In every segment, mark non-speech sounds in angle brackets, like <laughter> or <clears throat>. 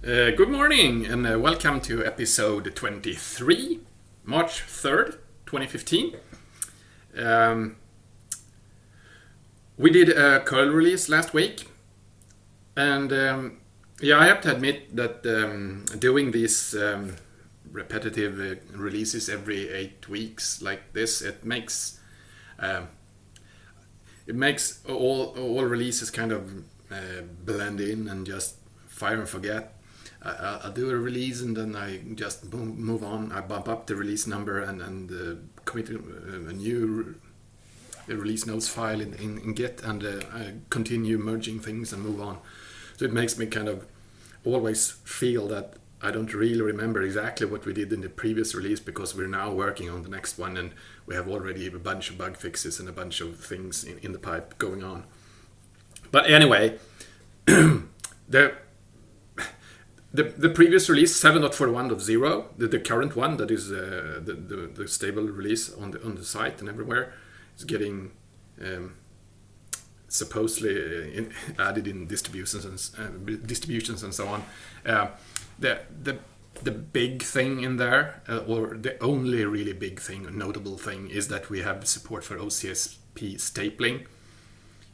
Uh, good morning and uh, welcome to episode 23, March 3rd, 2015. Um, we did a curl release last week, and um, yeah, I have to admit that um, doing these um, repetitive uh, releases every eight weeks like this, it makes um, it makes all all releases kind of uh, blend in and just fire and forget I, will do a release and then I just move on. I bump up the release number and, and uh, commit a, a new re release notes file in, in, in Git and uh, I continue merging things and move on. So it makes me kind of always feel that I don't really remember exactly what we did in the previous release because we're now working on the next one and we have already a bunch of bug fixes and a bunch of things in, in the pipe going on. But anyway, <clears throat> the the, the previous release 7.41.0 the, the current one that is uh, the, the, the, stable release on the on the site and everywhere is getting um, supposedly uh, in, <laughs> added in distributions and uh, distributions and so on. Uh, the the the big thing in there uh, or the only really big thing notable thing is that we have support for OCSP stapling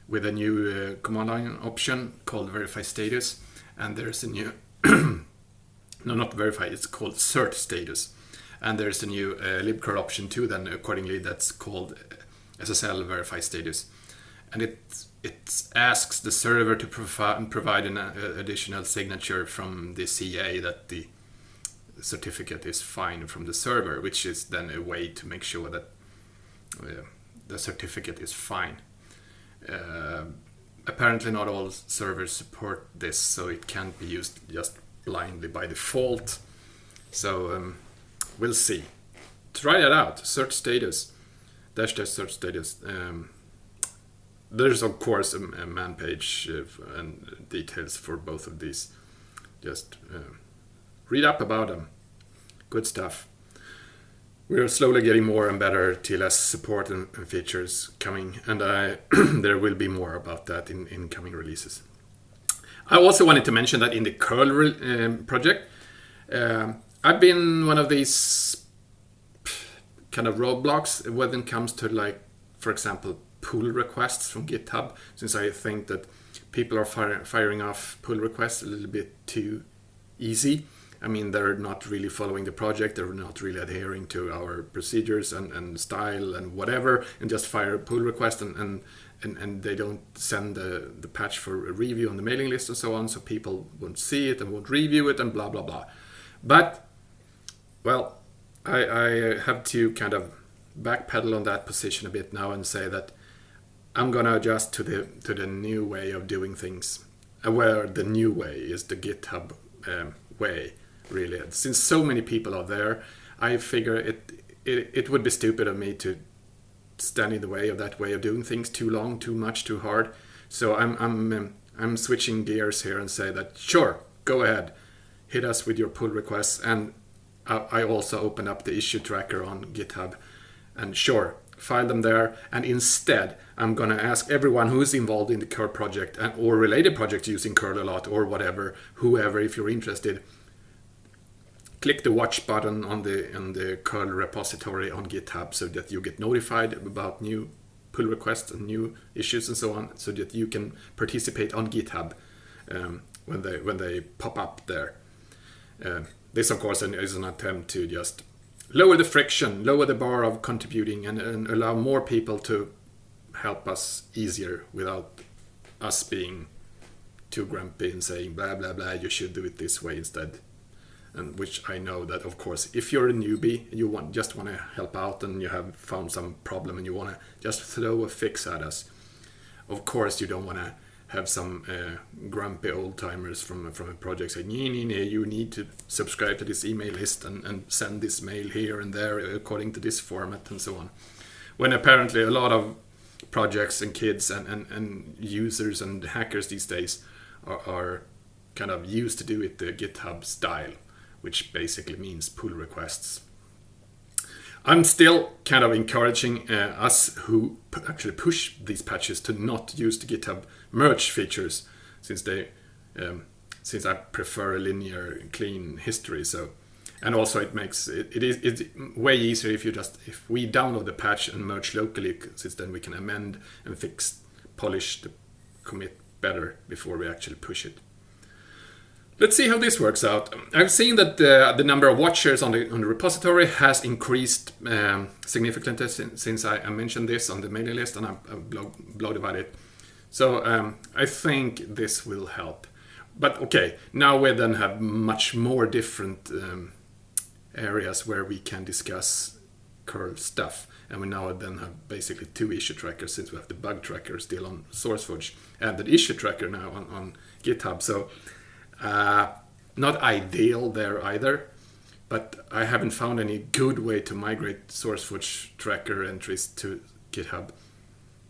with a new uh, command line option called verify status and there's a new no, not verify, it's called cert status. And there's a new uh, libcurl option too, then accordingly, that's called uh, SSL verify status. And it, it asks the server to provi provide an uh, additional signature from the CA that the certificate is fine from the server, which is then a way to make sure that uh, the certificate is fine. Uh, apparently not all servers support this, so it can't be used just blindly by default. So um, we'll see. Try that out. cert status, dash dash cert status. Um, there's of course a, a man page uh, and details for both of these. Just uh, read up about them. Good stuff. We're slowly getting more and better TLS support and, and features coming, and I, <clears throat> there will be more about that in, in coming releases. I also wanted to mention that in the curl um, project, uh, I've been one of these kind of roadblocks when it comes to like, for example, pull requests from GitHub, since I think that people are fire, firing off pull requests a little bit too easy. I mean, they're not really following the project, they're not really adhering to our procedures and, and style and whatever, and just fire a pull request and, and, and, and they don't send the, the patch for a review on the mailing list and so on, so people won't see it and won't review it and blah, blah, blah. But, well, I, I have to kind of backpedal on that position a bit now and say that I'm gonna adjust to the to the new way of doing things, where the new way is the GitHub um, way really. Since so many people are there, I figure it, it, it would be stupid of me to stand in the way of that way of doing things too long, too much, too hard. So I'm, I'm, um, I'm switching gears here and say that, sure, go ahead, hit us with your pull requests. And I also open up the issue tracker on GitHub. And sure, file them there. And instead, I'm going to ask everyone who's involved in the curl project and, or related projects using curl a lot or whatever, whoever, if you're interested, click the watch button on the on the curl repository on GitHub so that you get notified about new pull requests and new issues and so on, so that you can participate on GitHub um, when they when they pop up there. Uh, this, of course, is an attempt to just lower the friction, lower the bar of contributing, and, and allow more people to help us easier without us being too grumpy and saying blah blah blah. You should do it this way instead and which I know that of course if you're a newbie you want just want to help out and you have found some problem and you want to just throw a fix at us of course you don't want to have some uh, grumpy old timers from from a project saying nee, nee, nee, you need to subscribe to this email list and, and send this mail here and there according to this format and so on. When apparently a lot of projects and kids and, and, and users and hackers these days are, are kind of used to do it the github style which basically means pull requests. I'm still kind of encouraging uh, us who actually push these patches to not use the GitHub merge features since they um, since I prefer a linear, clean history. So, and also it makes it, it is it's way easier if you just if we download the patch and merge locally, since then we can amend and fix, polish the commit better before we actually push it. Let's see how this works out. I've seen that the, the number of watchers on the, on the repository has increased um, significantly since, since I, I, mentioned this on the mailing list and I, I blog, blogged about it. So um, I think this will help. But okay, now we then have much more different um, areas where we can discuss curl stuff. And we now then have basically two issue trackers since we have the bug tracker still on SourceForge and the issue tracker now on, on GitHub. So uh, not ideal there either, but I haven't found any good way to migrate SourceForge tracker entries to GitHub.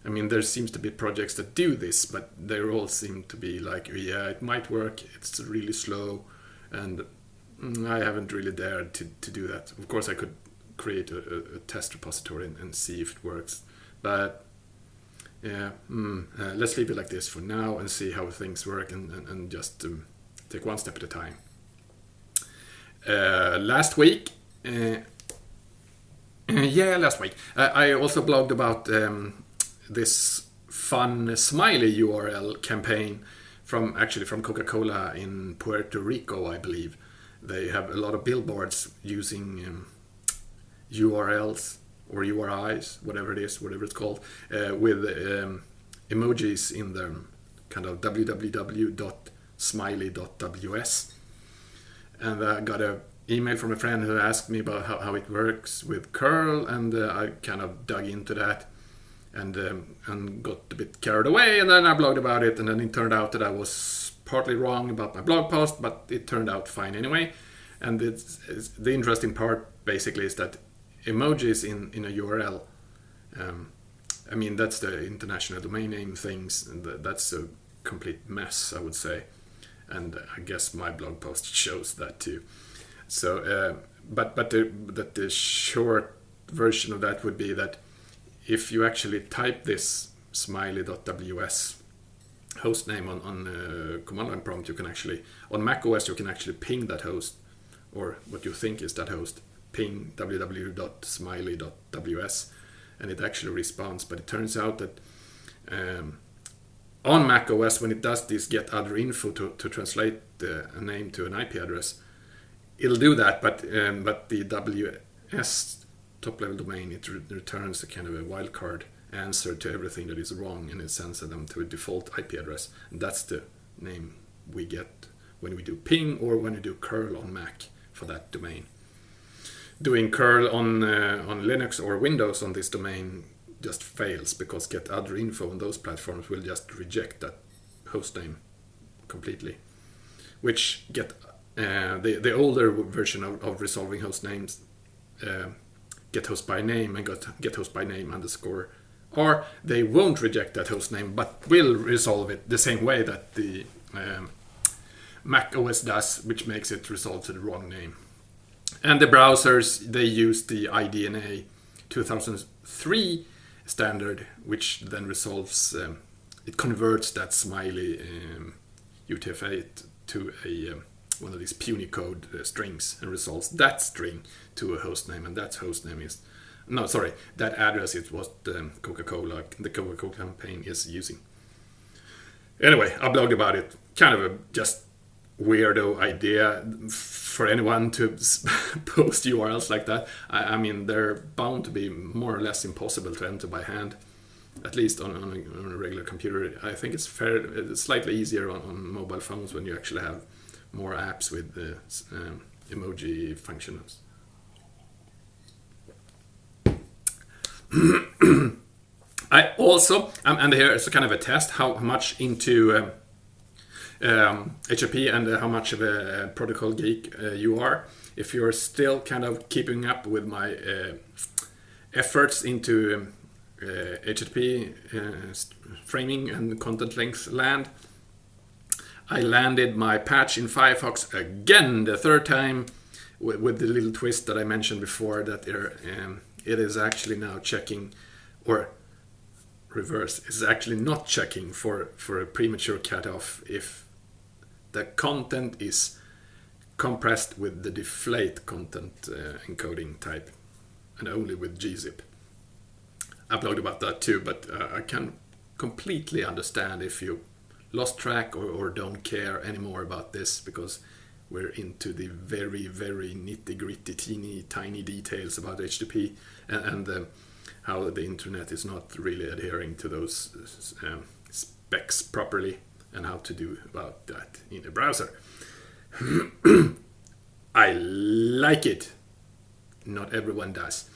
I mean, there seems to be projects that do this, but they all seem to be like, yeah, it might work, it's really slow, and mm, I haven't really dared to, to do that. Of course, I could create a, a test repository and, and, see if it works, but yeah, mm, uh, let's leave it like this for now and see how things work and, and, and just um, take one step at a time. Uh, last week, uh, <clears throat> yeah, last week, uh, I also blogged about um, this fun smiley URL campaign from actually from Coca-Cola in Puerto Rico, I believe. They have a lot of billboards using um, URLs or URIs, whatever it is, whatever it's called, uh, with um, emojis in them, kind of www.smiley.ws. And I got a email from a friend who asked me about how, how it works with curl, and uh, I kind of dug into that and um, and got a bit carried away and then I blogged about it and then it turned out that I was partly wrong about my blog post but it turned out fine anyway. And it's, it's the interesting part basically is that emojis in in a URL um, I mean that's the international domain name things and that's a complete mess I would say and I guess my blog post <laughs> shows that too so uh, but but the, that the short version of that would be that if you actually type this smiley.ws host name on, on uh, command line prompt, you can actually, on Mac OS, you can actually ping that host, or what you think is that host, ping www.smiley.ws, and it actually responds. But it turns out that um, on Mac OS, when it does this getaddrinfo to, to translate the, a name to an IP address, it'll do that, but um, but the WS top level domain, it re returns a kind of a wildcard answer to everything that is wrong and it sends them to a default IP address. And that's the name we get when we do ping or when we do curl on Mac for that domain. Doing curl on, uh, on Linux or Windows on this domain just fails because getaddrinfo on those platforms will just reject that hostname completely. Which get uh, the, the older version of, of resolving host names uh, gethostbyname and got get host by name underscore or they won't reject that host name but will resolve it the same way that the um, Mac OS does, which makes it resolve to the wrong name. And the browsers, they use the IDNA 2003 standard, which then resolves, um, it converts that smiley um, UTF-8 to a um, one of these Punycode uh, strings and resolves that string to a host name, and that host name is no, sorry, that address is what um, Coca-Cola, the Coca-Cola campaign is using. Anyway, I blogged about it. Kind of a just weirdo idea for anyone to <laughs> post URLs like that. I, I, mean, they're bound to be more or less impossible to enter by hand, at least on, on, a, on a regular computer. I think it's fair, it's slightly easier on, on, mobile phones when you actually have more apps with the um, emoji functions. <clears throat> I also, um, and here it's kind of a test how much into um, um, and uh, how much of a protocol geek uh, you are. If you're still kind of keeping up with my uh, efforts into um, uh, HTTP uh, framing and content length land, I landed my patch in Firefox again the third time with, with the little twist that I mentioned before that um, it is actually now checking or reverse is actually not checking for for a premature cutoff if the content is compressed with the deflate content uh, encoding type and only with gzip. I blogged about that too, but uh, I can completely understand if you lost track or, or don't care anymore about this because we're into the very, very nitty gritty, teeny, tiny details about HTTP and, and uh, how the internet is not really adhering to those um, specs properly and how to do about that in a browser. <clears throat> I like it. Not everyone does.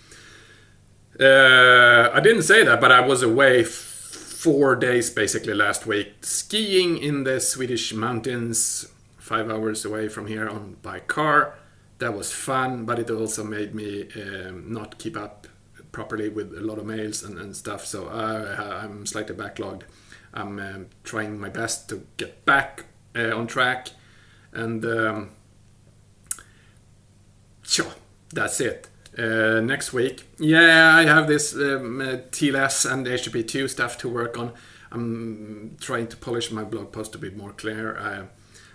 Uh, I didn't say that, but I was away four days basically last week skiing in the Swedish mountains, five hours away from here on by car. That was fun, but it also made me um, not keep up properly with a lot of mails and, and stuff. So I, I'm slightly backlogged. I'm um, trying my best to get back uh, on track, and um, that's it. Uh, next week, yeah, I have this um, uh, TLS and HTTP2 stuff to work on. I'm trying to polish my blog post to be more clear. Uh,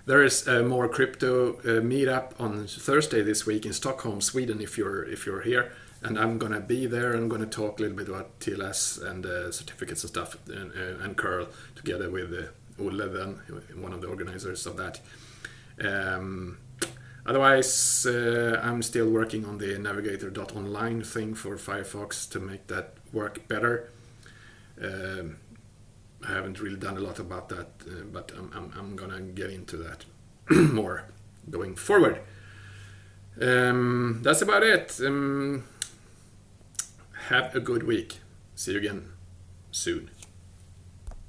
there is a more crypto uh, meetup on Thursday this week in Stockholm, Sweden. If you're if you're here, and I'm gonna be there. I'm gonna talk a little bit about TLS and uh, certificates and stuff, and, uh, and curl together with uh, then one of the organizers of that. Um, otherwise, uh, I'm still working on the navigator.online thing for Firefox to make that work better. Um, I haven't really done a lot about that, uh, but I'm, I'm, I'm, gonna get into that <clears throat> more going forward. Um, that's about it. Um, have a good week. See you again soon.